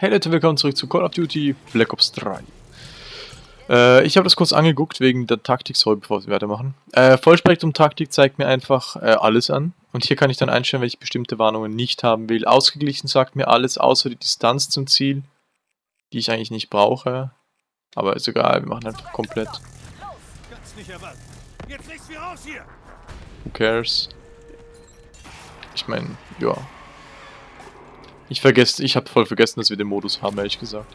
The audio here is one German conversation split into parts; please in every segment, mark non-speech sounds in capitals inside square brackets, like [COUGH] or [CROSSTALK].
Hey Leute, willkommen zurück zu Call of Duty Black Ops 3. Äh, ich habe das kurz angeguckt wegen der Taktik-Soll, bevor wir weitermachen. Äh, Vollspektrum-Taktik zeigt mir einfach äh, alles an. Und hier kann ich dann einstellen, welche bestimmte Warnungen nicht haben will. Ausgeglichen sagt mir alles, außer die Distanz zum Ziel, die ich eigentlich nicht brauche. Aber ist egal, wir machen einfach komplett. Who cares? Ich meine, ja, ich vergesse, ich habe voll vergessen, dass wir den Modus haben, ehrlich gesagt.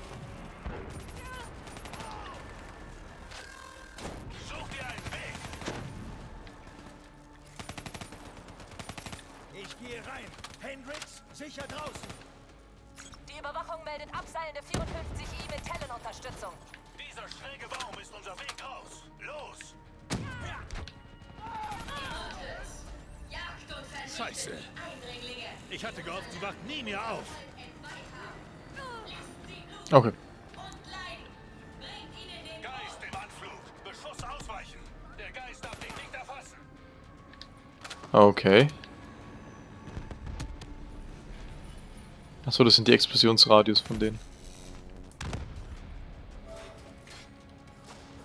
Nie mehr auf. Okay. Geist im Anflug. Beschuss ausweichen. Der Geist darf dich nicht erfassen. Okay. Achso, das sind die Explosionsradius von denen.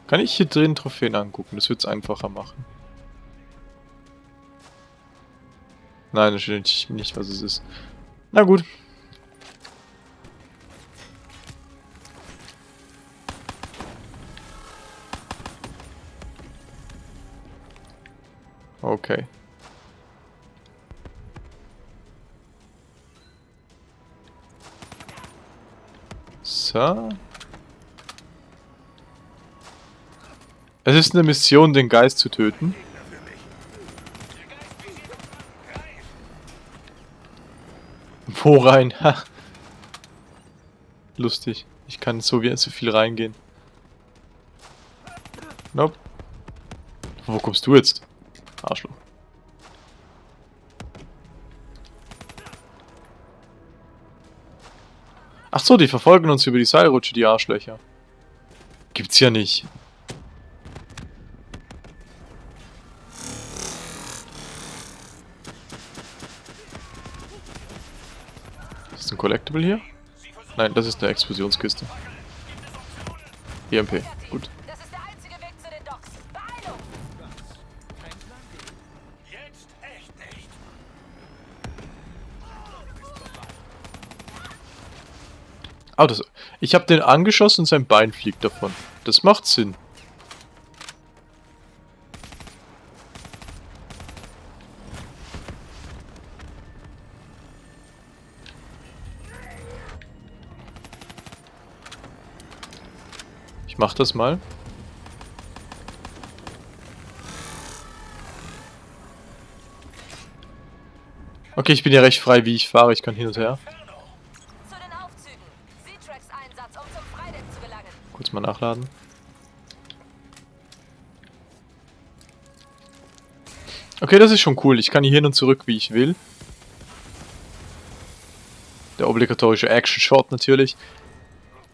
Kann ich hier drin Trophäen angucken? Das wird es einfacher machen. Nein, das steht nicht, was es ist. Na gut. Okay. So. Es ist eine Mission, den Geist zu töten. Wo rein? [LAUGHS] Ha. Lustig. Ich kann so wie so viel reingehen. Nope. Wo kommst du jetzt? Arschloch. Ach so, die verfolgen uns über die Seilrutsche, die Arschlöcher. Gibt's ja nicht. Collectible hier? Nein, das ist eine Explosionskiste. EMP, gut. Ah, das, ich habe den angeschossen und sein Bein fliegt davon. Das macht Sinn. Mach das mal. Okay, ich bin ja recht frei, wie ich fahre. Ich kann hin und her. Kurz mal nachladen. Okay, das ist schon cool. Ich kann hier hin und zurück, wie ich will. Der obligatorische Action-Shot natürlich.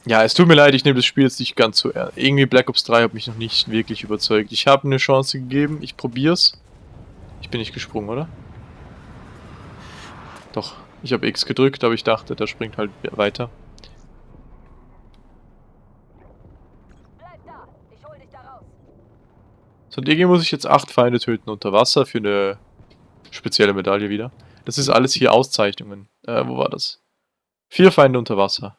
Ja, es tut mir leid, ich nehme das Spiel jetzt nicht ganz so ernst. Irgendwie Black Ops 3 hat mich noch nicht wirklich überzeugt. Ich habe eine Chance gegeben, ich probier's. Ich bin nicht gesprungen, oder? Doch, ich habe X gedrückt, aber ich dachte, der springt halt weiter. So, und irgendwie muss ich jetzt acht Feinde töten unter Wasser für eine spezielle Medaille wieder. Das ist alles hier Auszeichnungen. Äh, wo war das? Vier Feinde unter Wasser.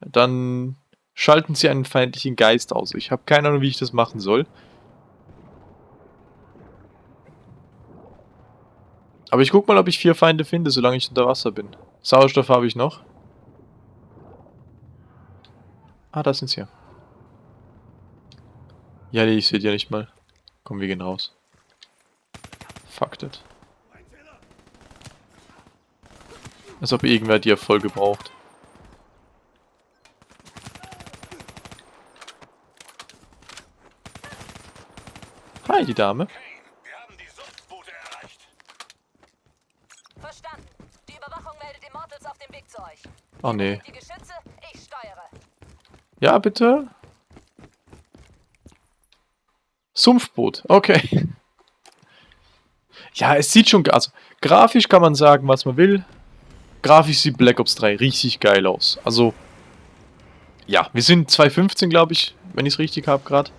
Dann schalten sie einen feindlichen Geist aus. Ich habe keine Ahnung, wie ich das machen soll. Aber ich guck mal, ob ich vier Feinde finde, solange ich unter Wasser bin. Sauerstoff habe ich noch. Ah, da sind sie ja. Nee, ich sehe die ja nicht mal. Komm, wir gehen raus. Fuck it. Als ob irgendwer die Erfolge braucht. Hi, die Dame. Kane, wir haben die Sumpfboote erreicht. Verstanden. Die Überwachung meldet Immortals auf dem Weg zu euch. Oh nee. Die Geschütze, ich steuere. Ja, bitte. Sumpfboot, okay. Ja, es sieht schon, also grafisch kann man sagen, was man will. Grafisch sieht Black Ops 3 richtig geil aus. Also Ja, wir sind 2.15, glaube ich, wenn ich es richtig habe gerade.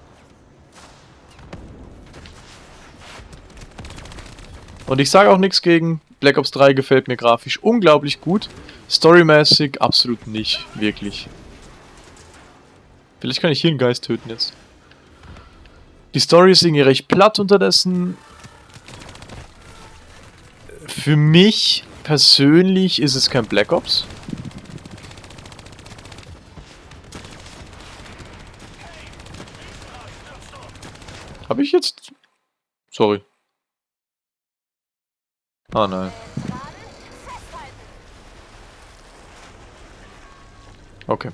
Und ich sage auch nichts gegen. Black Ops 3 gefällt mir grafisch unglaublich gut. Storymäßig absolut nicht, wirklich. Vielleicht kann ich hier einen Geist töten jetzt. Die Story ist irgendwie recht platt unterdessen. Für mich persönlich ist es kein Black Ops. Habe ich jetzt... Sorry. Ah nein. Okay.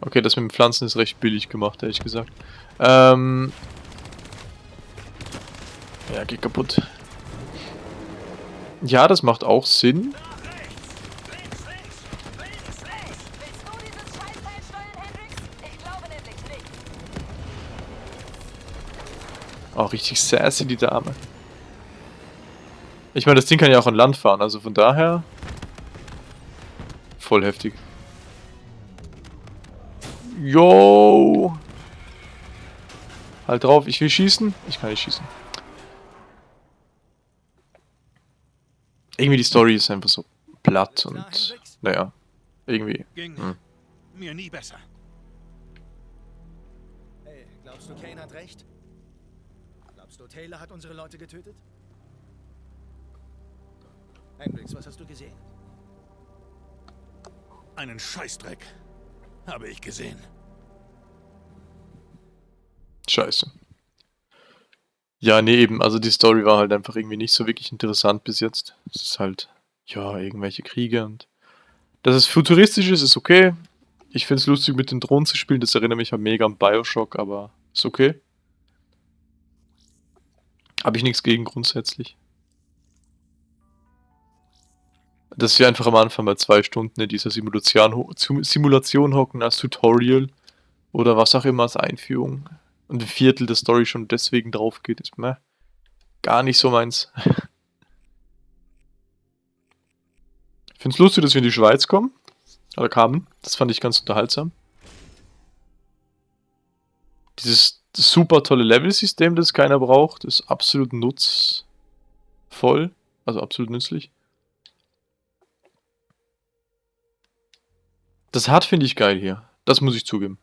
Okay, das mit den Pflanzen ist recht billig gemacht, ehrlich gesagt. Ähm... Ja, geht kaputt. Ja, das macht auch Sinn. Auch richtig sassy, die Dame. Ich meine, das Ding kann ja auch an Land fahren, also von daher... Voll heftig. Yo! Halt drauf, ich will schießen. Ich kann nicht schießen. Irgendwie die Story ist einfach so platt und... Naja, irgendwie. Ging Hm. mir nie besser. Hey, glaubst du, Kane hat recht? Glaubst du, Taylor hat unsere Leute getötet? Hendrix, was hast du gesehen? Einen Scheißdreck habe ich gesehen. Scheiße. Ja, nee, eben. Also die Story war halt einfach irgendwie nicht so wirklich interessant bis jetzt. Es ist halt, ja, irgendwelche Kriege und... Dass es futuristisch ist, ist okay. Ich find's lustig, mit den Drohnen zu spielen. Das erinnert mich halt mega an Bioshock, aber ist okay. Habe ich nichts gegen grundsätzlich. Dass wir einfach am Anfang mal zwei Stunden in dieser Simulation, Simulation hocken als Tutorial oder was auch immer als Einführung und ein Viertel der Story schon deswegen drauf geht, ist mir gar nicht so meins. [LAUGHS] Ich finde es lustig, dass wir in die Schweiz kommen. Oder kamen. Das fand ich ganz unterhaltsam. Dieses super tolle Level-System, das keiner braucht, ist absolut nutzvoll. Also absolut nützlich. Das hat finde ich geil hier. Das muss ich zugeben.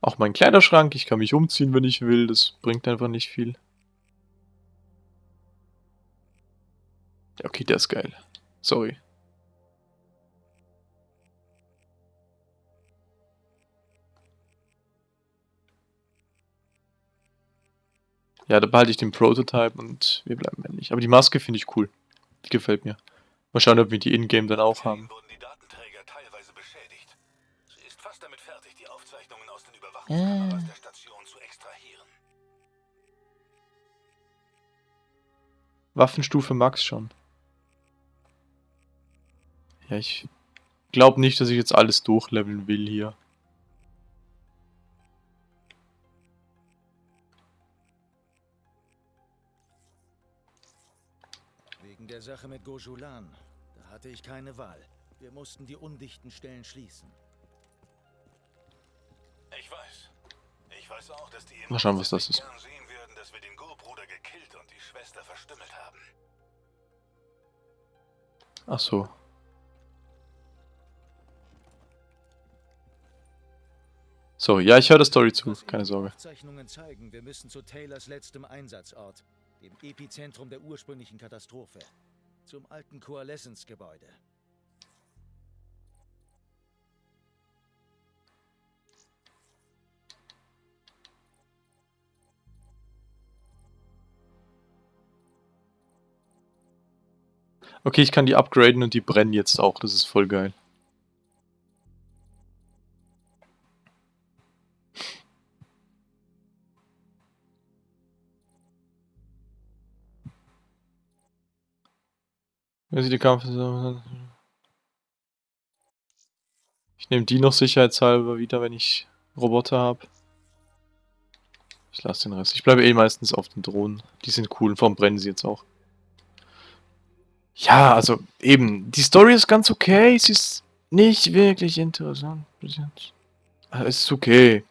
Auch mein Kleiderschrank, ich kann mich umziehen, wenn ich will. Das bringt einfach nicht viel. Ja, okay, der ist geil. Sorry. Ja, da behalte ich den Prototype und wir bleiben männlich. Aber die Maske finde ich cool. Die gefällt mir. Mal schauen, ob wir die Ingame dann auch haben. Wurden die Datenträger teilweise beschädigt. Sie ist fast damit fertig, die Aufzeichnungen aus den Äh. Waffenstufe Max schon. Ja, ich glaube nicht, dass ich jetzt alles durchleveln will hier. Der Sache mit Gojulan. Da hatte ich keine Wahl. Wir mussten die undichten Stellen schließen. Ich weiß. Ich weiß auch, dass die Mal schauen, was das ist. sehen würden, dass wir den Go-Bruder gekillt und die Schwester verstümmelt haben. Ach so. So, ja, ich höre der Story zu, keine Sorge. Aufzeichnungen zeigen, wir müssen zu Taylors letztem Einsatzort, dem Epizentrum der ursprünglichen Katastrophe, zum alten Coalescence-Gebäude. Okay, ich kann die upgraden und die brennen jetzt auch, das ist voll geil. Wenn sie die Kampf... Ich nehme die noch sicherheitshalber wieder, wenn ich Roboter habe. Ich lasse den Rest. Ich bleibe eh meistens auf den Drohnen. Die sind cool, und vor brennen sie jetzt auch. Ja, also eben, die Story ist ganz okay, sie ist nicht wirklich interessant bis jetzt. Es ist okay.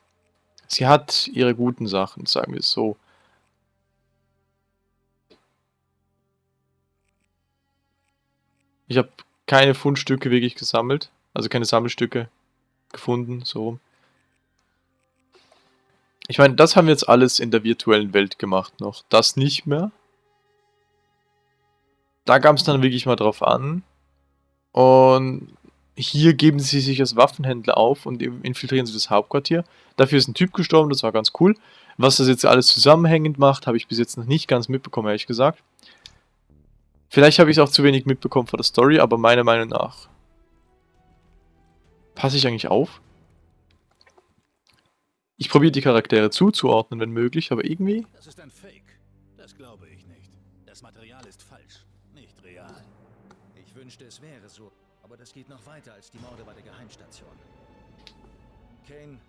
Sie hat ihre guten Sachen, sagen wir es so. Ich habe keine Fundstücke wirklich gesammelt, also keine Sammelstücke gefunden, so. Ich meine, das haben wir jetzt alles in der virtuellen Welt gemacht noch. Das nicht mehr. Da kam es dann wirklich mal drauf an. Und hier geben sie sich als Waffenhändler auf und infiltrieren sie das Hauptquartier. Dafür ist ein Typ gestorben, das war ganz cool. Was das jetzt alles zusammenhängend macht, habe ich bis jetzt noch nicht ganz mitbekommen, ehrlich gesagt. Vielleicht habe ich es auch zu wenig mitbekommen von der Story, aber meiner Meinung nach passe ich eigentlich auf. Ich probiere die Charaktere zuzuordnen, wenn möglich, aber irgendwie... Das ist ein Fake. Das glaube ich nicht. Das Material ist falsch, nicht real. Ich wünschte, es wäre so. Aber das geht noch weiter als die Morde bei der Geheimstation. Kane,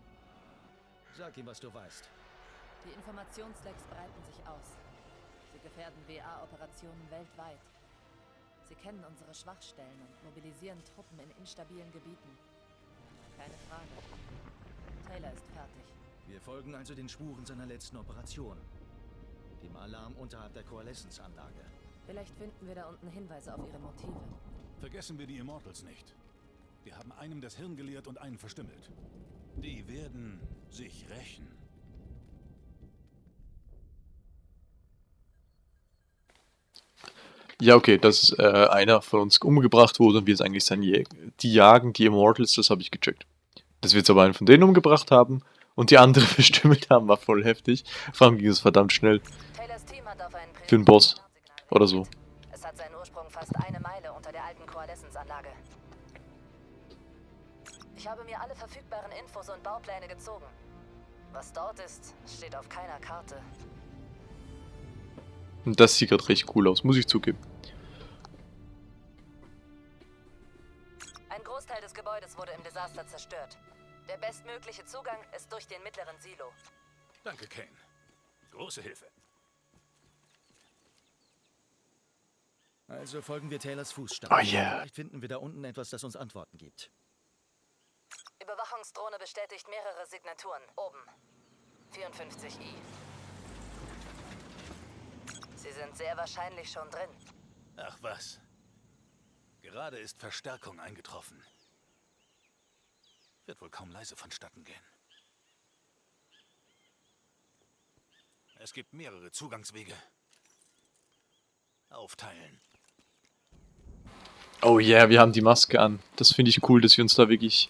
sag ihm, was du weißt. Die Informationslecks breiten sich aus. Sie gefährden WA-Operationen weltweit. Sie kennen unsere Schwachstellen und mobilisieren Truppen in instabilen Gebieten. Keine Frage. Taylor ist fertig. Wir folgen also den Spuren seiner letzten Operation. Dem Alarm unterhalb der Koaleszensanlage. Vielleicht finden wir da unten Hinweise auf ihre Motive. Vergessen wir die Immortals nicht. Die haben einem das Hirn geleert und einen verstümmelt. Die werden sich rächen. Ja, okay, dass äh, einer von uns umgebracht wurde und wir es eigentlich sein Die jagen die Immortals, das habe ich gecheckt. Dass wir jetzt aber einen von denen umgebracht haben und die andere [LAUGHS] verstümmelt haben, war voll heftig. Vor allem ging es verdammt schnell. Für einen Boss. Oder so. Es hat seinen Ursprung fast eine Meile unter der alten Koaleszensanlage. Ich habe mir alle verfügbaren Infos und Baupläne gezogen. Was dort ist, steht auf keiner Karte. Und das sieht gerade recht cool aus, muss ich zugeben. Ein Großteil des Gebäudes wurde im Desaster zerstört. Der bestmögliche Zugang ist durch den mittleren Silo. Danke, Kane. Große Hilfe. Also folgen wir Taylors Fußstapfen. Oh yeah. Vielleicht finden wir da unten etwas, das uns Antworten gibt. Überwachungsdrohne bestätigt mehrere Signaturen. Oben. 54i. Sie sind sehr wahrscheinlich schon drin. Ach was. Gerade ist Verstärkung eingetroffen. Wird wohl kaum leise vonstatten gehen. Es gibt mehrere Zugangswege. Aufteilen. Oh yeah, wir haben die Maske an. Das finde ich cool, dass wir uns da wirklich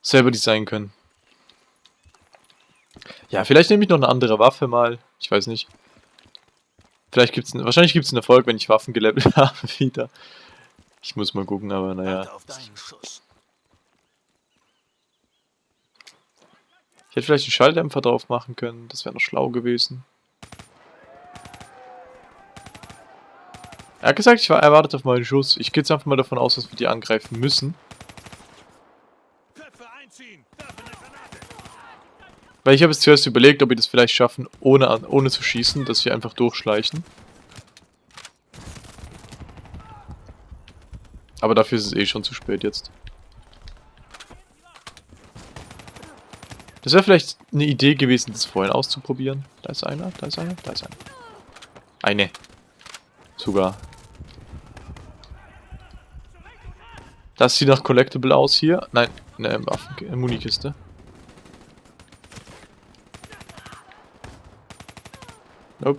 selber designen können. Ja, vielleicht nehme ich noch eine andere Waffe mal. Ich weiß nicht. Vielleicht gibt's einen, wahrscheinlich gibt es einen Erfolg, wenn ich Waffen gelevelt [LAUGHS] habe wieder. Ich muss mal gucken, aber naja. Ich hätte vielleicht einen Schalldämpfer drauf machen können, das wäre noch schlau gewesen. Er hat gesagt, ich war erwartet auf meinen Schuss. Ich gehe jetzt einfach mal davon aus, dass wir die angreifen müssen. Weil ich habe jetzt zuerst überlegt, ob wir das vielleicht schaffen, ohne, ohne zu schießen, dass wir einfach durchschleichen. Aber dafür ist es eh schon zu spät jetzt. Das wäre vielleicht eine Idee gewesen, das vorhin auszuprobieren. Da ist einer, da ist einer, da ist einer. Eine. Sogar. Das sieht nach Collectible aus hier. Nein, eine Waffen Munikiste. Nope.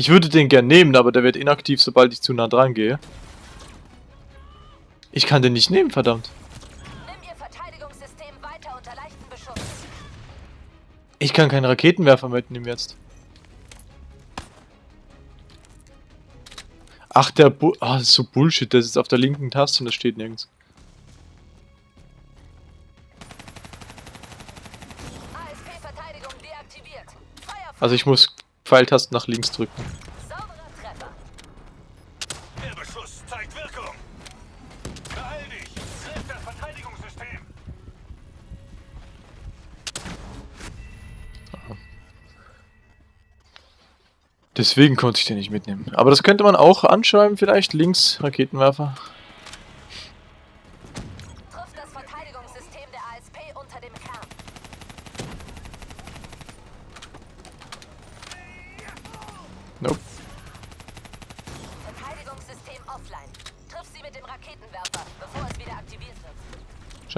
Ich würde den gern nehmen, aber der wird inaktiv, sobald ich zu nah dran gehe. Ich kann den nicht nehmen, verdammt. Ich kann keinen Raketenwerfer mitnehmen jetzt. Ach, der Bu Ah, das ist so Bullshit. Das ist auf der linken Taste und das steht nirgends. Also ich muss Pfeiltasten nach links drücken. Deswegen konnte ich den nicht mitnehmen. Aber das könnte man auch anschreiben, vielleicht links Raketenwerfer.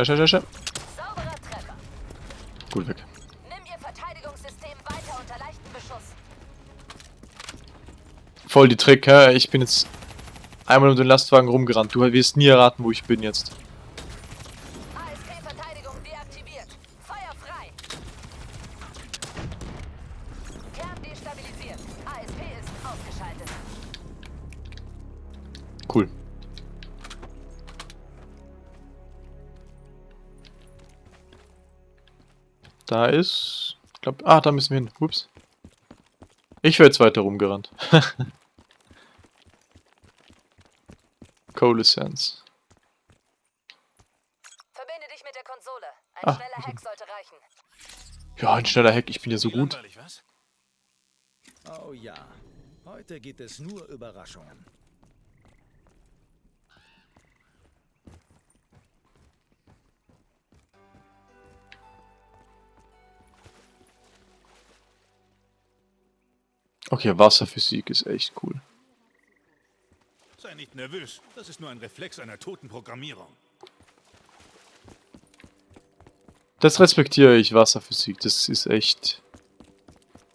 Schau, schau. Sauberer Treffer. Gut weg. Nimm Ihr Verteidigungssystem weiter unter leichten Beschuss. Voll die Trick, hä? Ich bin jetzt einmal um den Lastwagen rumgerannt. Du wirst nie erraten, wo ich bin jetzt. ASP-Verteidigung Da ist... Ich glaub, ah, da müssen wir hin. Ups. Ich wäre jetzt weiter rumgerannt. [LAUGHS] Coalescence. Verbinde dich mit der Konsole. Ein Ah, schneller Hack sollte reichen. Ja, ein schneller Hack. Ich bin ja so gut. Oh ja, heute gibt es nur Überraschungen. Okay, Wasserphysik ist echt cool. Sei nicht nervös. Das ist nur ein Reflex einer toten Programmierung. Das respektiere ich, Wasserphysik. Das ist echt...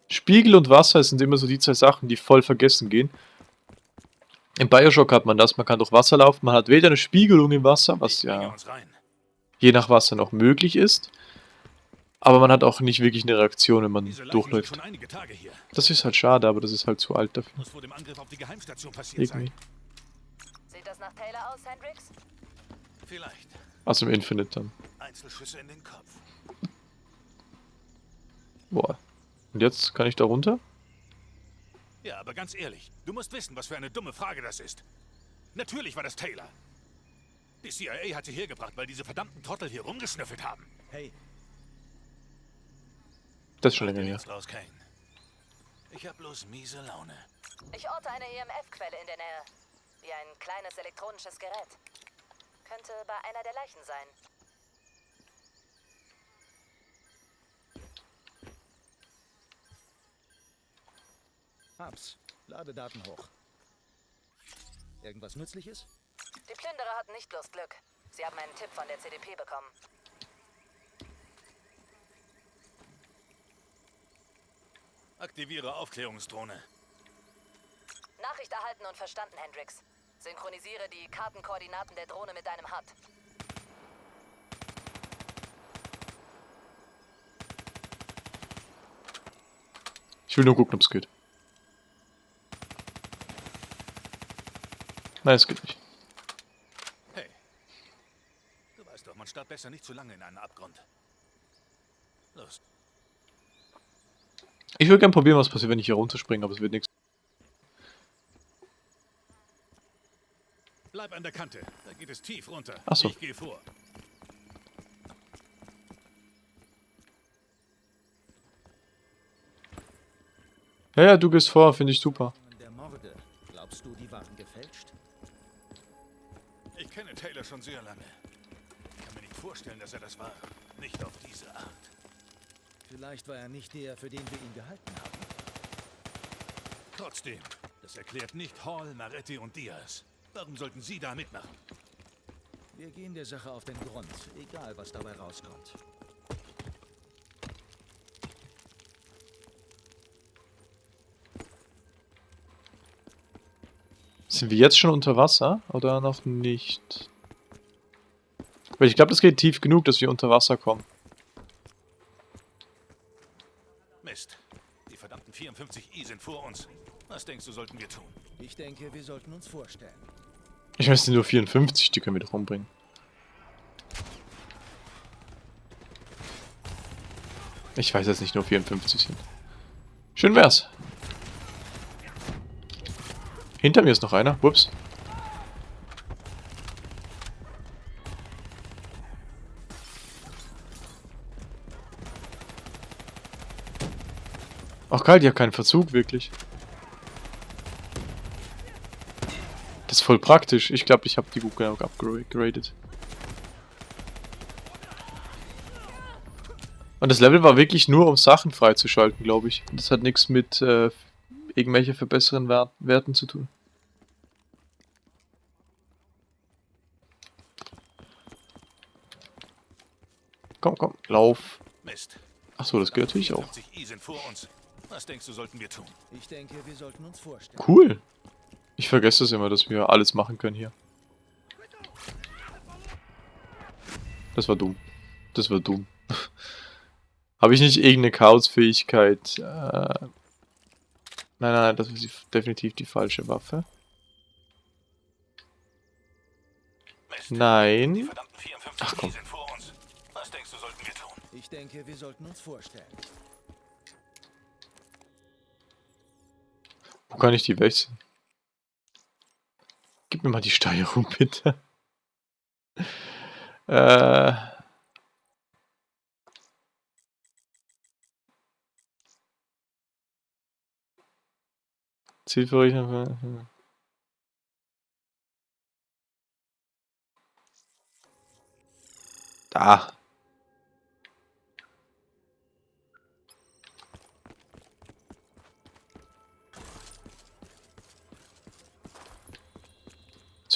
Spiegel und Wasser sind immer so die zwei Sachen, die voll vergessen gehen. Im Bioshock hat man das, man kann durch Wasser laufen, man hat weder eine Spiegelung im Wasser, was ja je nach Wasser noch möglich ist, aber man hat auch nicht wirklich eine Reaktion, wenn man durchläuft. Das ist halt schade, aber das ist halt zu alt dafür. Muss vor dem Angriff auf die Geheimstation passiert Irgendwie. sein. Sieht das nach Taylor aus, Hendrix? Vielleicht. Also im Infinite dann. Einzelschüsse in den Kopf. Boah. Und jetzt kann ich da runter? Ja, aber ganz ehrlich, du musst wissen, was für eine dumme Frage das ist. Natürlich war das Taylor. Die CIA hat sie hergebracht, weil diese verdammten Trottel hier rumgeschnüffelt haben. Hey, Das ist schon länger her. Ich hab bloß miese Laune. Ich orte eine EMF-Quelle in der Nähe. Wie ein kleines elektronisches Gerät. Könnte bei einer der Leichen sein. hab's. Ladedaten hoch. Irgendwas Nützliches? Die Plünderer hatten nicht bloß Glück. Sie haben einen Tipp von der CDP bekommen. Aktiviere Aufklärungsdrohne. Nachricht erhalten und verstanden, Hendrix. Synchronisiere die Kartenkoordinaten der Drohne mit deinem HUD. Ich will nur gucken, ob es geht. Nein, es geht nicht. Hey. Du weißt doch, man starrt besser nicht zu lange in einen Abgrund. Los. Ich würde gerne probieren, was passiert, wenn ich hier runterspringe, aber es wird nichts. Bleib an der Kante. Da geht es tief runter. Ach so. Ich gehe vor. Ja, ja, du gehst vor, finde ich super. Vielleicht war er nicht der, für den wir ihn gehalten haben. Trotzdem, das erklärt nicht Hall, Maretti und Diaz. Warum sollten sie da mitmachen? Wir gehen der Sache auf den Grund, egal was dabei rauskommt. Sind wir jetzt schon unter Wasser oder noch nicht? Weil ich glaube, das geht tief genug, dass wir unter Wasser kommen. Mist. Die verdammten 54i sind vor uns. Was denkst du, sollten wir tun? Ich denke, wir sollten uns vorstellen. Ich weiß, es sind nur 54, die können wir doch umbringen. Ich weiß, dass es nicht nur 54 sind. Schön wär's. Hinter mir ist noch einer. Whoops. Geil, die hat keinen Verzug, wirklich. Das ist voll praktisch. Ich glaube, ich habe die gut genug upgraded. Und das Level war wirklich nur, um Sachen freizuschalten, glaube ich. Das hat nichts mit äh, irgendwelche verbesseren Wert Werten zu tun. Komm, komm, lauf. Achso, das geht natürlich auch. 54i sind vor uns. Was denkst du, sollten wir tun? Ich denke, wir sollten uns vorstellen. Cool. Ich vergesse das immer, dass wir alles machen können hier. Das war dumm. Das war dumm. [LAUGHS] Habe ich nicht irgendeine Chaos-Fähigkeit? Äh, nein, nein, nein, das ist die, definitiv die falsche Waffe. Mist. Nein. verdammten 54i Ach, komm. sind Wo kann ich die wechseln? Gib mir mal die Steuerung, [LAUGHS] bitte. äh. Zielverrichtung. Da.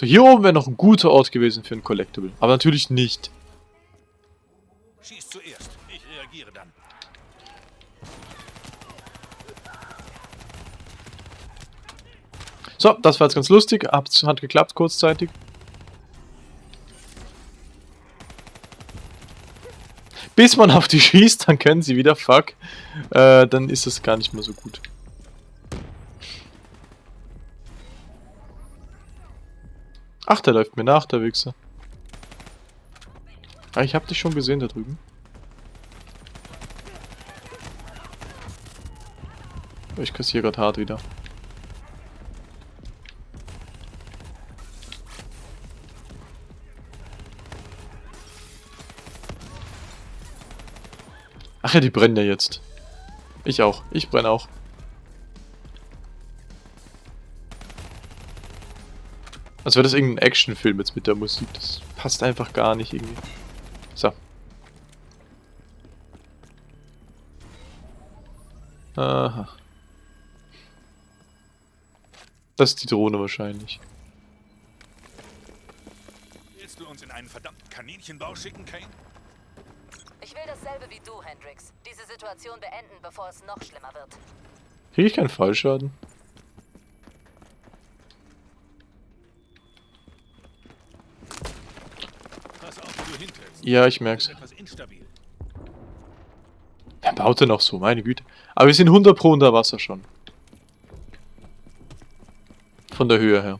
So, hier oben wäre noch ein guter Ort gewesen für ein Collectible. Aber natürlich nicht. Schieß zuerst. Ich reagiere dann. So, das war jetzt ganz lustig. Hat, hat geklappt kurzzeitig. Bis man auf die schießt, dann können sie wieder. Fuck. Äh, dann ist das gar nicht mehr so gut. Ach, der läuft mir nach, der Wichser. Ah, ich hab dich schon gesehen da drüben. Ich kassiere gerade hart wieder. Ach ja, die brennen ja jetzt. Ich auch. Ich brenne auch. Als wäre das irgendein Actionfilm jetzt mit der Musik. Das passt einfach gar nicht irgendwie. So. Aha. Das ist die Drohne wahrscheinlich. Willst du uns in einen verdammten Kaninchenbau schicken, Kane? Ich will dasselbe wie du, Hendrix. Diese Situation beenden, bevor es noch schlimmer wird. Kriege ich keinen Fallschaden? Pass auf, wo du hintrittst. Ja, ich etwas instabil. Wer baut denn noch so? Meine Güte. Aber wir sind 100 pro unter Wasser schon. Von der Höhe her.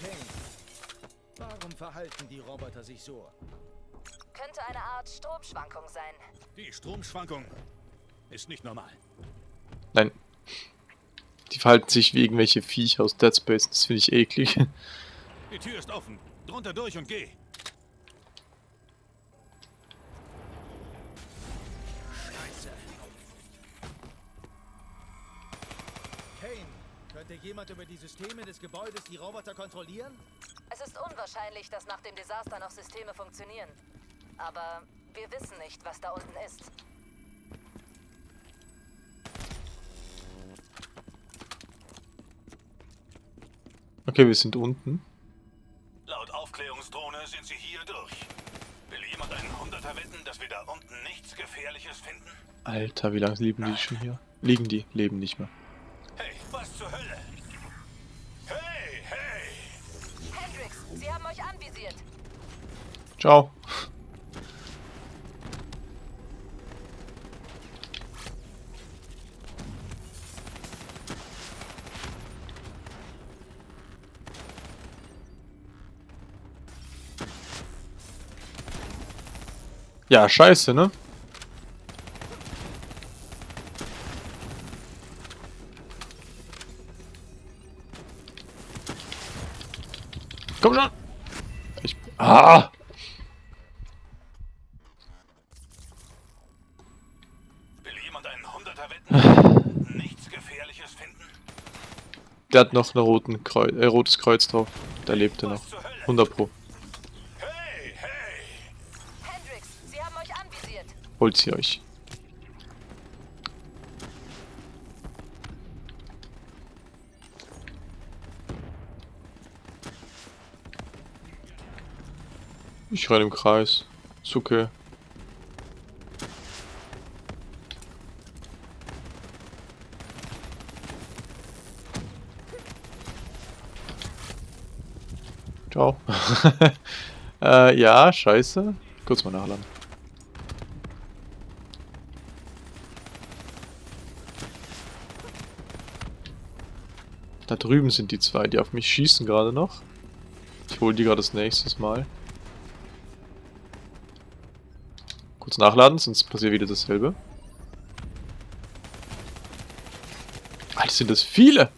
Kane, warum verhalten die Roboter sich so? Könnte eine Art Stromschwankung sein. Die Stromschwankung ist nicht normal. Nein. Die verhalten sich wie irgendwelche Viecher aus Dead Space. Das finde ich eklig. [LAUGHS] Die Tür ist offen. Drunter durch und geh. Scheiße. Kane, könnte jemand über die Systeme des Gebäudes die Roboter kontrollieren? Es ist unwahrscheinlich, dass nach dem Desaster noch Systeme funktionieren. Aber wir wissen nicht, was da unten ist. Okay, wir sind unten. Laut Aufklärungsdrohne sind sie hier durch. Will jemand einen Hunderter wetten, dass wir da unten nichts Gefährliches finden? Alter, wie lange liegen die schon hier? Liegen die? Leben nicht mehr. Ciao. Ja, scheiße, ne? Komm schon! Ich. Ah! Will jemand einen Hunderter wetten? nichts Gefährliches finden? Der hat noch ein roten Kreu äh, rotes Kreuz drauf. Der lebt er noch. 100 Pro. Hey, hey! Hendrix, sie haben euch anvisiert. Holt sie euch. Ich renne im Kreis. Zucke. Ciao. [LAUGHS] äh, ja, scheiße. Kurz mal nachladen. Da drüben sind die zwei, die auf mich schießen gerade noch. Ich hole die gerade das nächste Mal. Kurz nachladen, sonst passiert wieder dasselbe. Alter, sind das viele!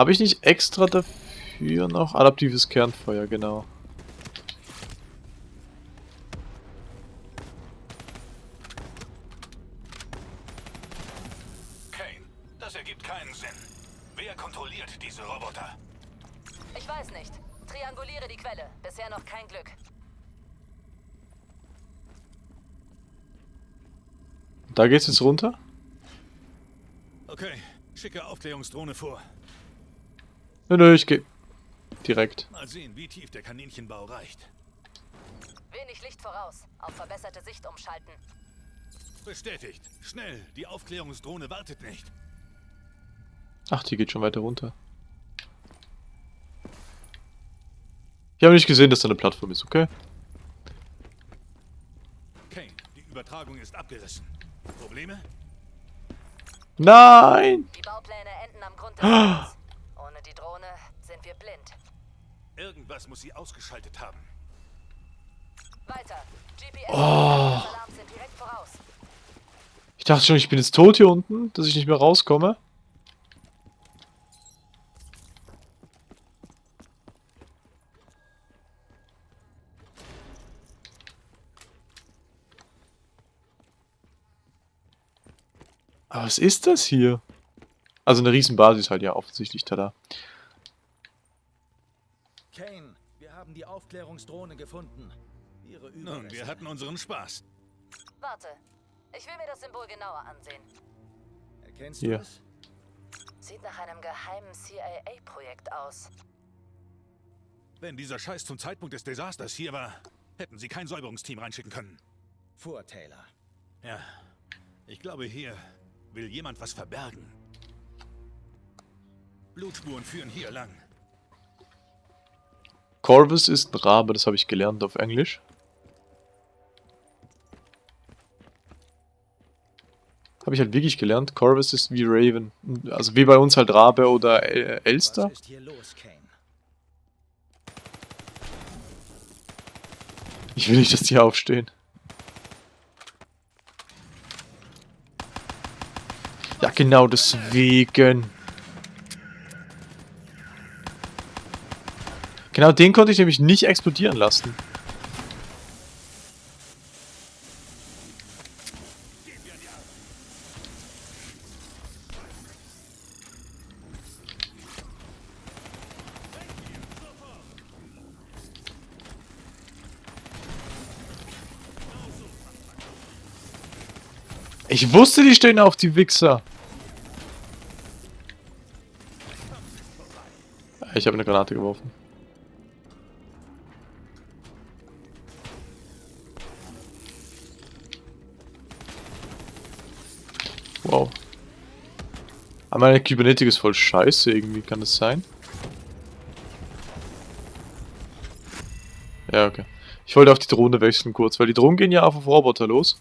Habe ich nicht extra dafür noch adaptives Kernfeuer, genau. Kane, das ergibt keinen Sinn. Wer kontrolliert diese Roboter? Ich weiß nicht. Trianguliere die Quelle. Bisher noch kein Glück. Da geht's jetzt runter? Okay, schicke Aufklärungsdrohne vor. Nö, nö, ich geh direkt. Mal sehen, wie tief der Kaninchenbau reicht. Wenig Licht voraus. Auf verbesserte Sicht umschalten. Bestätigt. Schnell, die Aufklärungsdrohne wartet nicht. Ach, die geht schon weiter runter. Ich habe nicht gesehen, dass da eine Plattform ist, okay? Kane, die Übertragung ist abgerissen. Probleme? Nein! Die Baupläne enden am Grund [GASPS] des Feldes. Ohne die Drohne sind wir blind. Irgendwas muss sie ausgeschaltet haben. Weiter. GPS Oh. und Alarm sind direkt voraus. Ich dachte schon, ich bin jetzt tot hier unten, dass ich nicht mehr rauskomme. Aber was ist das hier? Also eine Riesenbasis halt, ja, offensichtlich, tada. Kane, wir haben die Aufklärungsdrohne gefunden. Ihre Nun, Überreste. wir hatten unseren Spaß. Warte. Ich will mir das Symbol genauer ansehen. Erkennst du es? Sieht nach einem geheimen CIA-Projekt aus. Wenn dieser Scheiß zum Zeitpunkt des Desasters hier war, hätten sie kein Säuberungsteam reinschicken können. Vor Taylor. Ja, ich glaube, hier will jemand was verbergen. Blutspuren führen hier lang. Corvus ist ein Rabe, das habe ich gelernt auf Englisch. Habe ich halt wirklich gelernt. Corvus ist wie Raven. Also wie bei uns halt Rabe oder äh, Elster. Ich will nicht, dass die aufstehen. Ja, genau deswegen. Genau den konnte ich nämlich nicht explodieren lassen. Ich wusste, die stehen auf, die Wichser. Ich habe eine Granate geworfen. Meine Kybernetik ist voll scheiße irgendwie, kann das sein? Ja, okay. Ich wollte auf die Drohne wechseln kurz, weil die Drohnen gehen ja auf, auf Roboter los.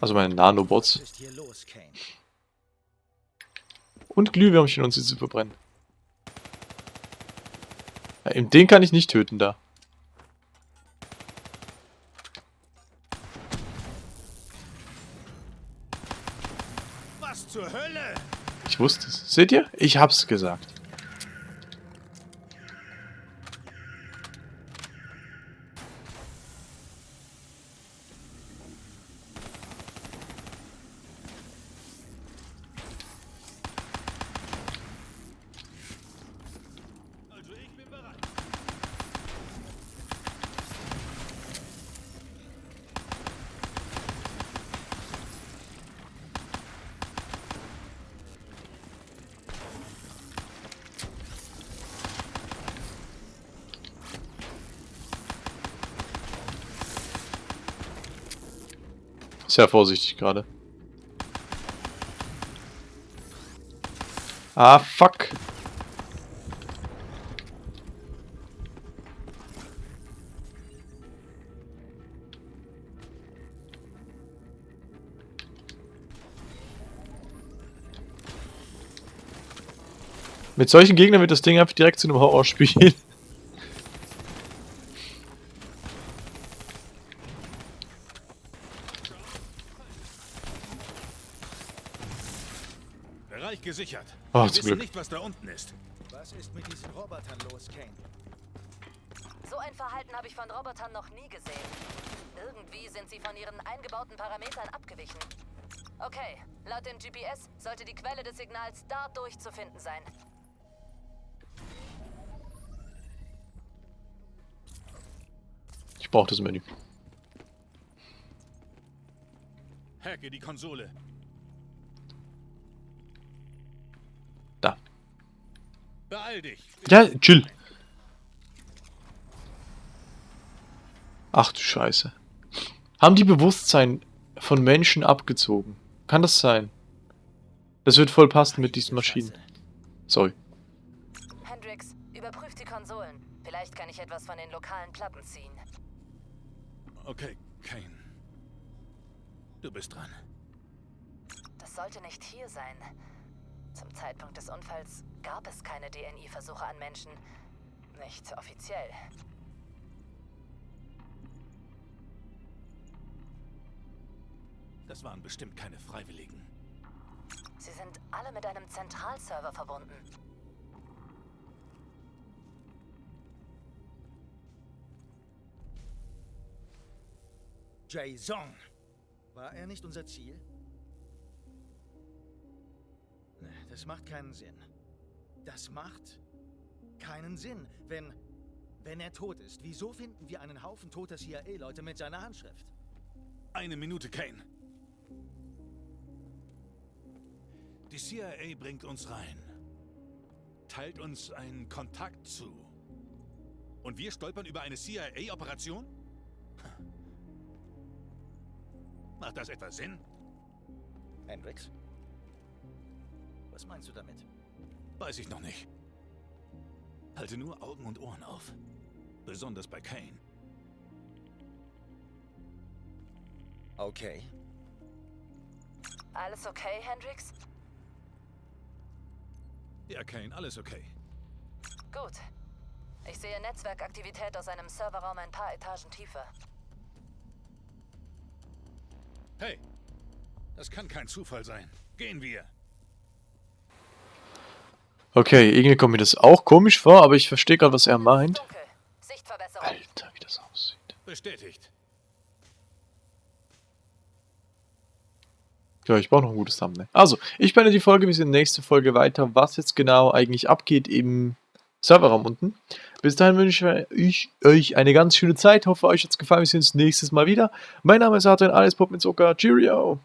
Also meine Nanobots. Und Glühwürmchen und sie zu verbrennen. Ja, eben den kann ich nicht töten da. Was zur Hölle? Ich wusste es. Seht ihr? Ich hab's gesagt. Also ich bin bereit. Sehr vorsichtig gerade. Ah, fuck. Mit solchen Gegnern wird das Ding einfach direkt zu einem Horrorspiel. [LAUGHS] Oh, Wir zum wissen Glück. nicht, was da unten ist. Was ist mit diesen Robotern los, Kane? So ein Verhalten habe ich von Robotern noch nie gesehen. Irgendwie sind sie von ihren eingebauten Parametern abgewichen. Okay, laut dem GPS sollte die Quelle des Signals dadurch zu finden sein. Ich brauche das Menü. Hacke die Konsole. Ja, chill. Ach du Scheiße. Haben die Bewusstsein von Menschen abgezogen? Kann das sein? Das wird voll passen mit diesen Maschinen. Sorry. Hendrix, überprüf die Konsolen. Vielleicht kann ich etwas von den lokalen Platten ziehen. Okay, Kane. Du bist dran. Das sollte nicht hier sein. Zum Zeitpunkt des Unfalls gab es keine DNI-Versuche an Menschen. Nicht offiziell. Das waren bestimmt keine Freiwilligen. Sie sind alle mit einem Zentralserver verbunden. Jason. War er nicht unser Ziel? Nee, Das macht keinen Sinn. Das macht keinen Sinn, wenn... Wenn er tot ist, wieso finden wir einen Haufen toter CIA-Leute mit seiner Handschrift? Eine Minute, Kane. Die CIA bringt uns rein. Teilt uns einen Kontakt zu. Und wir stolpern über eine CIA-Operation? Macht das etwa Sinn? Hendrix? Was meinst du damit? Weiß ich noch nicht. Halte nur Augen und Ohren auf. Besonders bei Kane. Okay. Alles okay, Hendrix? Ja, Kane, alles okay. Gut. Ich sehe Netzwerkaktivität aus einem Serverraum ein paar Etagen tiefer. Hey, das kann kein Zufall sein. Gehen wir. Okay, irgendwie kommt mir das auch komisch vor, aber ich verstehe gerade, was er meint. Alter, wie das aussieht. Bestätigt. Ja, ich brauche noch ein gutes Thumbnail. Also, ich beende die Folge, wir sehen nächste Folge weiter, was jetzt genau eigentlich abgeht im Serverraum unten. Bis dahin wünsche ich euch eine ganz schöne Zeit. Hoffe, euch hat es gefallen. Wir sehen uns nächstes Mal wieder. Mein Name ist Adrian, alles Pop mit Zucker. Cheerio!